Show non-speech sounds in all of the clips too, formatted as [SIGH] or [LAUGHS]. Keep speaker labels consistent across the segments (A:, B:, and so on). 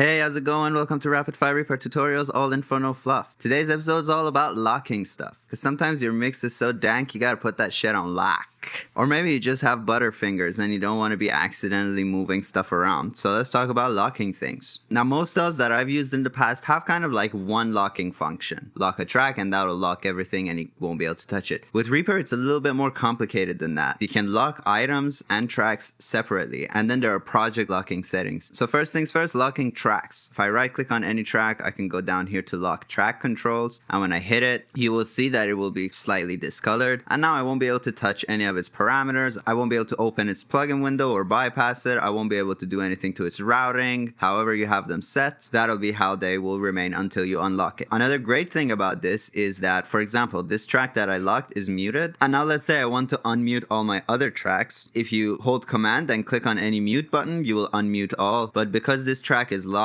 A: Hey, how's it going? Welcome to Rapid Fire Reaper Tutorials, all info, no fluff. Today's episode is all about locking stuff. Because sometimes your mix is so dank, you gotta put that shit on lock. Or maybe you just have butterfingers and you don't want to be accidentally moving stuff around. So let's talk about locking things. Now, most DAWs that I've used in the past have kind of like one locking function. Lock a track and that'll lock everything and you won't be able to touch it. With Reaper, it's a little bit more complicated than that. You can lock items and tracks separately. And then there are project locking settings. So first things first, locking tracks. If I right click on any track, I can go down here to lock track controls. And when I hit it, you will see that it will be slightly discolored. And now I won't be able to touch any of its parameters. I won't be able to open its plugin window or bypass it. I won't be able to do anything to its routing. However you have them set, that'll be how they will remain until you unlock it. Another great thing about this is that, for example, this track that I locked is muted. And now let's say I want to unmute all my other tracks. If you hold command and click on any mute button, you will unmute all. But because this track is locked,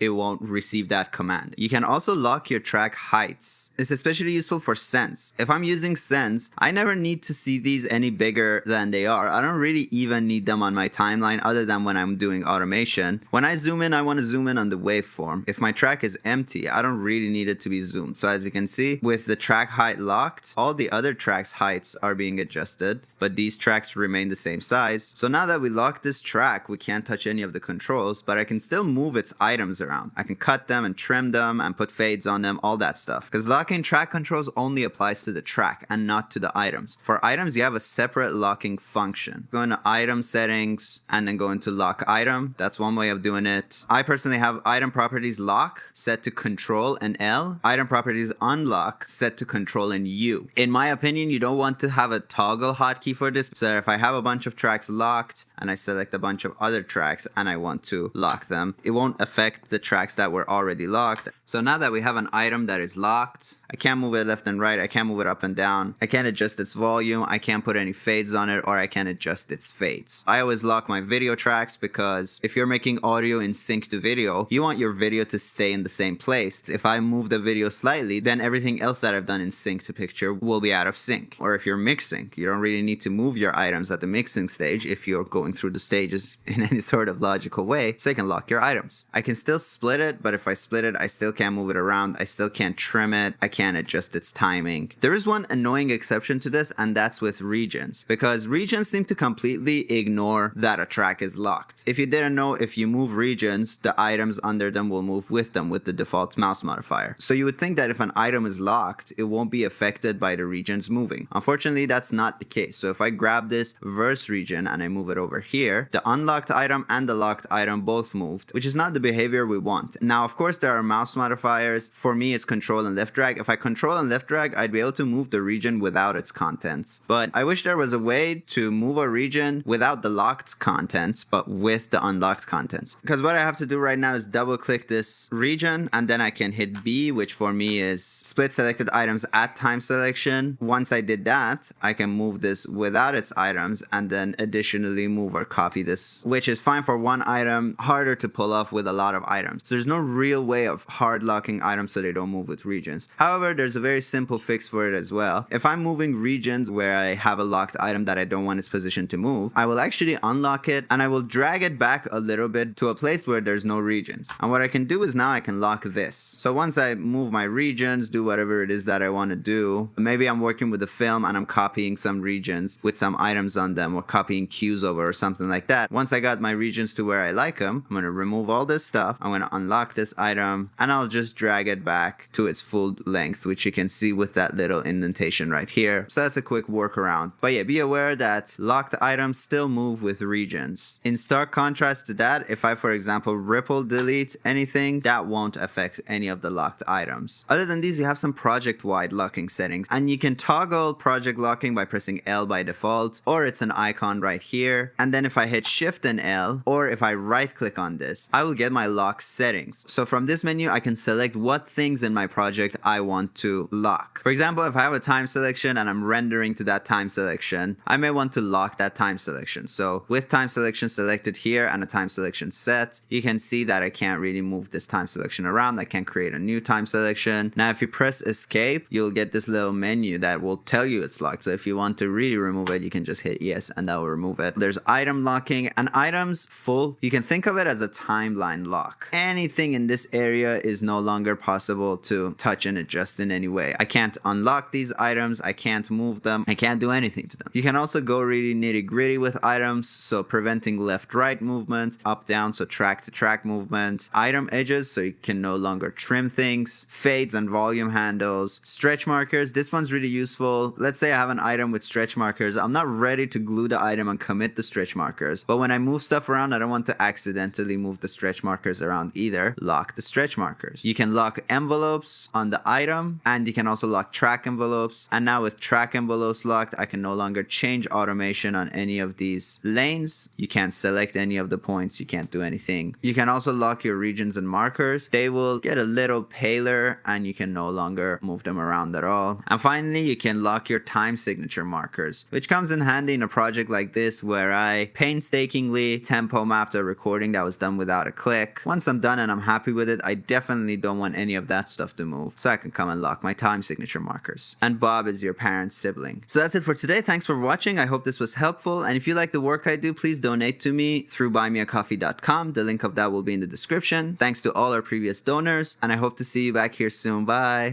A: it won't receive that command. You can also lock your track heights. It's especially useful for sends. If I'm using sends, I never need to see these any bigger than they are. I don't really even need them on my timeline other than when I'm doing automation. When I zoom in, I want to zoom in on the waveform. If my track is empty, I don't really need it to be zoomed. So as you can see, with the track height locked, all the other tracks heights are being adjusted, but these tracks remain the same size. So now that we locked this track, we can't touch any of the controls, but I can still move its items around. I can cut them and trim them and put fades on them, all that stuff. Because locking track controls only applies to the track and not to the items. For items, you have a separate locking function. Go into item settings and then go into lock item. That's one way of doing it. I personally have item properties lock set to control and L. Item properties unlock set to control and U. In my opinion, you don't want to have a toggle hotkey for this. So if I have a bunch of tracks locked and I select a bunch of other tracks and I want to lock them, it won't affect the tracks that were already locked. So now that we have an item that is locked, I can't move it left and right. I can't move it up and down. I can't adjust its volume. I can't put any fades on it or I can't adjust its fades. I always lock my video tracks because if you're making audio in sync to video, you want your video to stay in the same place. If I move the video slightly, then everything else that I've done in sync to picture will be out of sync. Or if you're mixing, you don't really need to move your items at the mixing stage if you're going through the stages [LAUGHS] in any sort of logical way, so you can lock your items. I can still split it, but if I split it, I still can't move it around. I still can't trim it. I can't adjust its timing. There is one annoying exception to this, and that's with regions, because regions seem to completely ignore that a track is locked. If you didn't know, if you move regions, the items under them will move with them with the default mouse modifier. So you would think that if an item is locked, it won't be affected by the regions moving. Unfortunately, that's not the case. So if I grab this verse region and I move it over here, the unlocked item and the locked item both moved, which is not the behavior we want. Now, of course, there are mouse modifiers. For me, it's control and left drag. If I control and left drag, I'd be able to move the region without its contents. But I wish there was a way to move a region without the locked contents, but with the unlocked contents. Because what I have to do right now is double click this region and then I can hit B, which for me is split selected items at time selection. Once I did that, I can move this without its items and then additionally move or copy this, which is fine for one item, harder to pull off with a lot of items. So there's no real way of hard locking items so they don't move with regions. However, there's a very simple fix for it as well. If I'm moving regions where I have a locked item that I don't want its position to move, I will actually unlock it and I will drag it back a little bit to a place where there's no regions. And what I can do is now I can lock this. So once I move my regions, do whatever it is that I want to do, maybe I'm working with a film and I'm copying some regions with some items on them or copying cues over or something like that. Once I got my regions to where I like them, I'm going to remove all this stuff. I'm going to unlock this item and I'll just drag it back to its full length, which you can see with that little indentation right here. So that's a quick workaround. But yeah, be aware that locked items still move with regions. In stark contrast to that, if I, for example, ripple delete anything, that won't affect any of the locked items. Other than these, you have some project-wide locking settings, and you can toggle project locking by pressing L by default, or it's an icon right here. And then if I hit Shift and L, or if I right click on this, I will get my lock settings. So from this menu, I can select what things in my project I want want to lock. For example, if I have a time selection and I'm rendering to that time selection, I may want to lock that time selection. So with time selection selected here and a time selection set, you can see that I can't really move this time selection around. I can create a new time selection. Now, if you press escape, you'll get this little menu that will tell you it's locked. So if you want to really remove it, you can just hit yes and that will remove it. There's item locking and items full. You can think of it as a timeline lock. Anything in this area is no longer possible to touch and adjust in any way. I can't unlock these items. I can't move them. I can't do anything to them. You can also go really nitty gritty with items. So preventing left right movement, up down, so track to track movement, item edges, so you can no longer trim things, fades and volume handles, stretch markers. This one's really useful. Let's say I have an item with stretch markers. I'm not ready to glue the item and commit the stretch markers. But when I move stuff around, I don't want to accidentally move the stretch markers around either. Lock the stretch markers. You can lock envelopes on the item and you can also lock track envelopes. And now with track envelopes locked, I can no longer change automation on any of these lanes. You can't select any of the points. You can't do anything. You can also lock your regions and markers. They will get a little paler and you can no longer move them around at all. And finally, you can lock your time signature markers, which comes in handy in a project like this where I painstakingly tempo mapped a recording that was done without a click. Once I'm done and I'm happy with it, I definitely don't want any of that stuff to move. So I can come and lock my time signature markers. And Bob is your parent's sibling. So that's it for today. Thanks for watching. I hope this was helpful. And if you like the work I do, please donate to me through buymeacoffee.com. The link of that will be in the description. Thanks to all our previous donors. And I hope to see you back here soon. Bye.